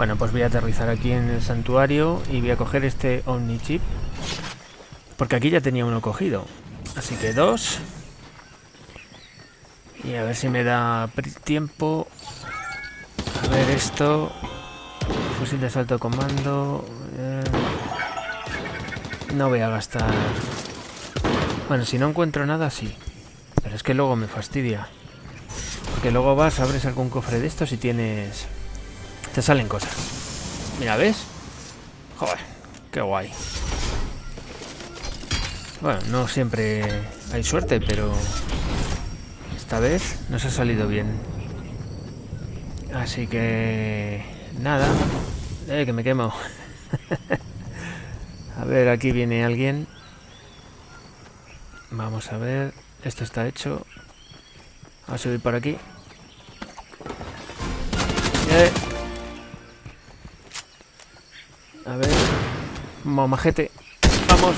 Bueno, pues voy a aterrizar aquí en el santuario y voy a coger este Omnichip. Porque aquí ya tenía uno cogido. Así que dos. Y a ver si me da tiempo. A ver esto. Fusil de salto de comando. Eh, no voy a gastar... Bueno, si no encuentro nada, sí. Pero es que luego me fastidia. Porque luego vas, abres algún cofre de estos y tienes... Te salen cosas. Mira, ¿ves? Joder, qué guay. Bueno, no siempre hay suerte, pero... Esta vez nos ha salido bien. Así que... Nada. Eh, que me quemo. a ver, aquí viene alguien. Vamos a ver. Esto está hecho. a subir por aquí. Eh. Momajete. Vamos.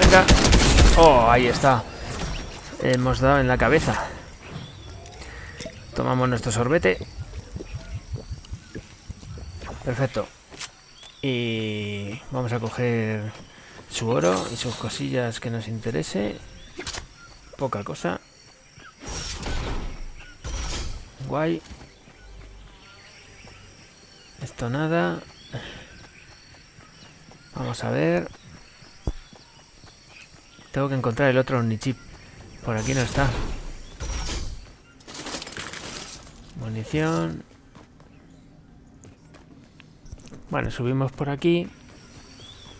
Venga. Oh, ahí está. Hemos dado en la cabeza. Tomamos nuestro sorbete. Perfecto. Y vamos a coger su oro y sus cosillas que nos interese. Poca cosa. Guay. Esto nada. Vamos a ver. Tengo que encontrar el otro Omnichip. Por aquí no está. Munición. Bueno, subimos por aquí.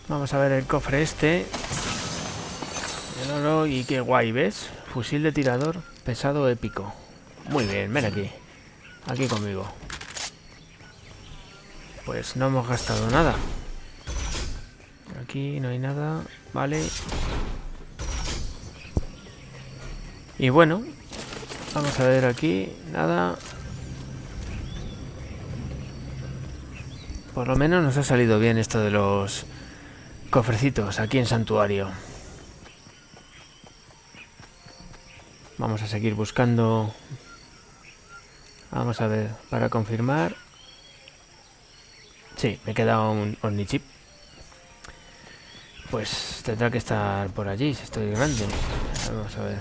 Vamos a ver el cofre este. Oro y qué guay, ¿ves? Fusil de tirador pesado épico. Muy bien, ven aquí. Aquí conmigo. Pues no hemos gastado nada. Aquí no hay nada. Vale. Y bueno. Vamos a ver aquí. Nada. Por lo menos nos ha salido bien esto de los cofrecitos aquí en Santuario. Vamos a seguir buscando. Vamos a ver, para confirmar. Sí, me queda un Omnichip. Pues tendrá que estar por allí, si estoy grande. Vamos a ver.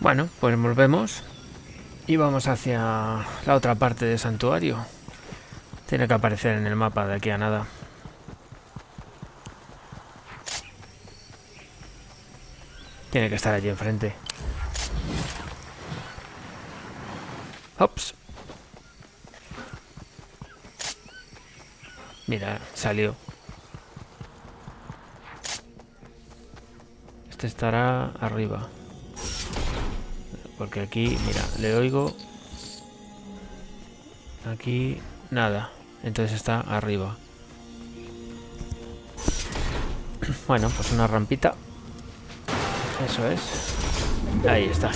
Bueno, pues volvemos. Y vamos hacia la otra parte del santuario. Tiene que aparecer en el mapa de aquí a nada. Tiene que estar allí enfrente. Ops. Mira, salió. Este estará arriba. Porque aquí, mira, le oigo. Aquí, nada. Entonces está arriba. Bueno, pues una rampita. Eso es. Ahí está.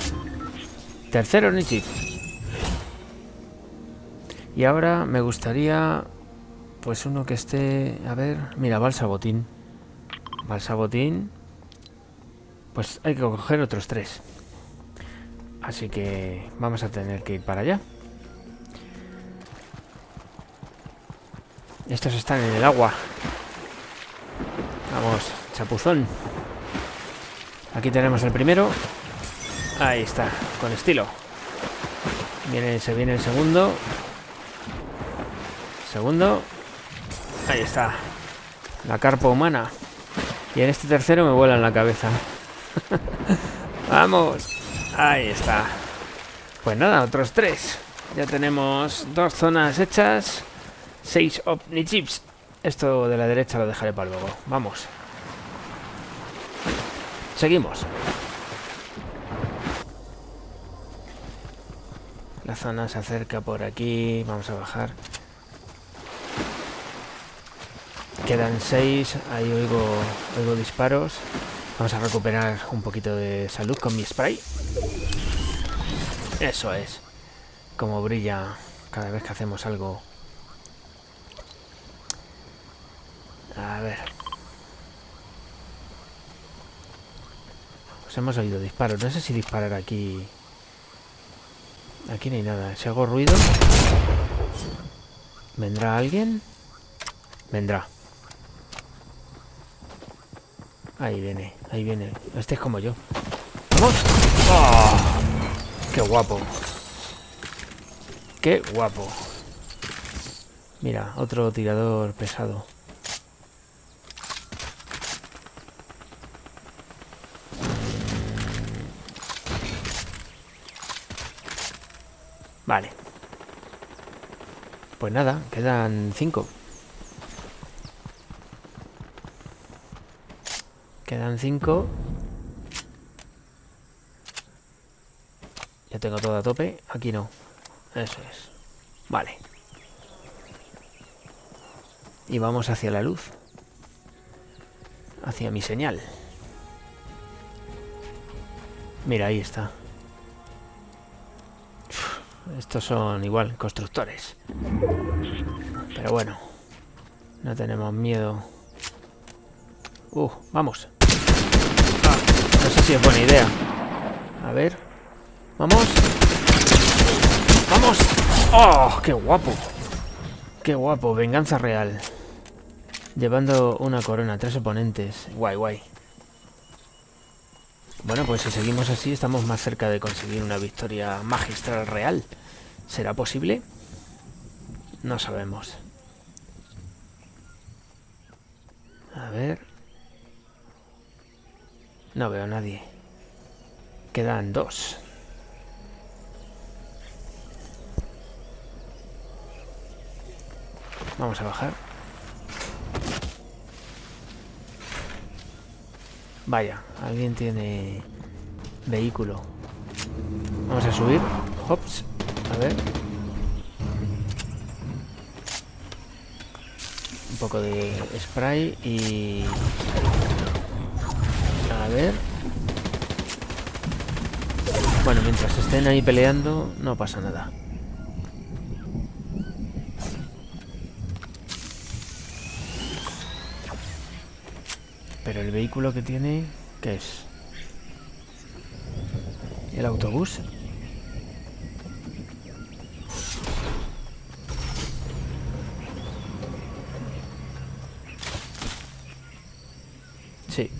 Tercero Nichip. Y ahora me gustaría... Pues uno que esté... A ver... Mira, Balsabotín. Balsabotín. Pues hay que coger otros tres. Así que vamos a tener que ir para allá. Estos están en el agua. Vamos, chapuzón. Aquí tenemos el primero. Ahí está, con estilo. Viene, se viene el segundo. Segundo. Ahí está. La carpa humana. Y en este tercero me vuela en la cabeza. ¡Vamos! Ahí está. Pues nada, otros tres. Ya tenemos dos zonas hechas. Seis Omnichips. Esto de la derecha lo dejaré para luego. Vamos. Seguimos. La zona se acerca por aquí. Vamos a bajar. Quedan seis. Ahí oigo, oigo disparos. Vamos a recuperar un poquito de salud con mi spray. Eso es. Como brilla cada vez que hacemos algo. A ver. Pues hemos oído disparos. No sé si disparar aquí... Aquí no hay nada. Si hago ruido... ¿Vendrá alguien? Vendrá. Ahí viene, ahí viene. Este es como yo. ¡Vamos! ¡Oh! ¡Qué guapo! ¡Qué guapo! Mira, otro tirador pesado. Vale. Pues nada, quedan cinco. Quedan cinco. Ya tengo todo a tope. Aquí no. Eso es. Vale. Y vamos hacia la luz. Hacia mi señal. Mira, ahí está. Estos son igual, constructores. Pero bueno. No tenemos miedo. Uh, vamos. No sé si es buena idea. A ver. Vamos. Vamos. ¡Oh! ¡Qué guapo! ¡Qué guapo! Venganza real. Llevando una corona, tres oponentes. Guay, guay. Bueno, pues si seguimos así estamos más cerca de conseguir una victoria magistral real. ¿Será posible? No sabemos. A ver... No veo a nadie. Quedan dos. Vamos a bajar. Vaya, alguien tiene vehículo. Vamos a subir. Hops. A ver. Un poco de spray y... Ver. Bueno, mientras estén ahí peleando, no pasa nada. Pero el vehículo que tiene, ¿qué es? ¿El autobús? Sí,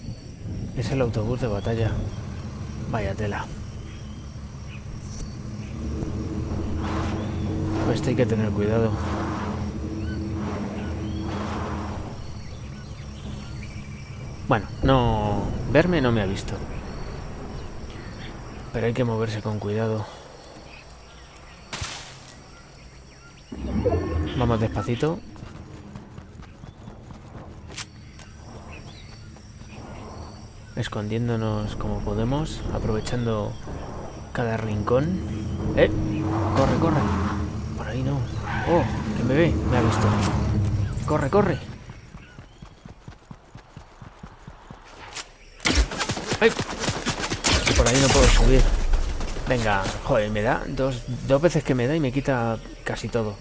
es el autobús de batalla. Vaya tela. Pues hay que tener cuidado. Bueno, no... Verme no me ha visto. Pero hay que moverse con cuidado. Vamos despacito. Escondiéndonos como podemos, aprovechando cada rincón. ¡Eh! ¡Corre, corre! Por ahí no. ¡Oh! Que me ve, me ha visto. ¡Corre, corre! ¡Ay! Por ahí no puedo subir. Venga, joder, me da dos, dos veces que me da y me quita casi todo.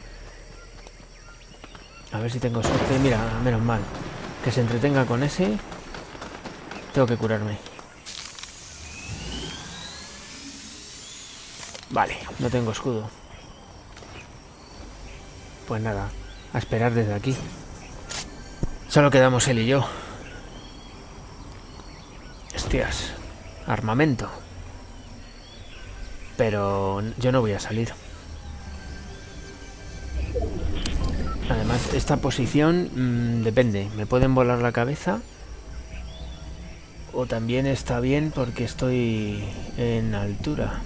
A ver si tengo suerte. Mira, menos mal. Que se entretenga con ese. Tengo que curarme. Vale, no tengo escudo. Pues nada, a esperar desde aquí. Solo quedamos él y yo. Hostias, armamento. Pero yo no voy a salir. Además, esta posición mmm, depende. Me pueden volar la cabeza. O también está bien porque estoy en altura.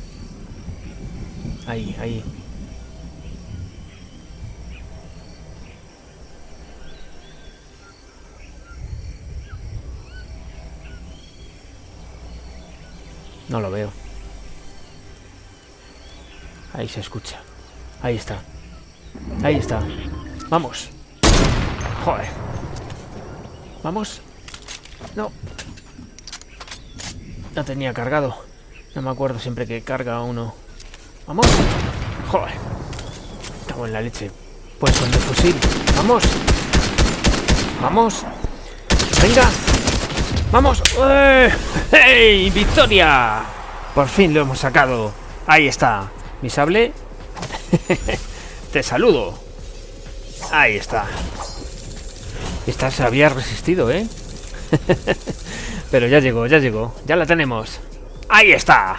Ahí, ahí. No lo veo. Ahí se escucha. Ahí está. Ahí está. Vamos. Joder. Vamos. No. No tenía cargado. No me acuerdo siempre que carga uno. Vamos. Joder. Estamos en la leche. Pues con el fusil. Vamos. Vamos. Venga. ¡Vamos! ¡Eh! ¡Hey! ¡Victoria! Por fin lo hemos sacado. Ahí está. Mi sable. Te saludo. Ahí está. Esta se había resistido, ¿eh? Pero ya llegó, ya llegó. Ya la tenemos. Ahí está.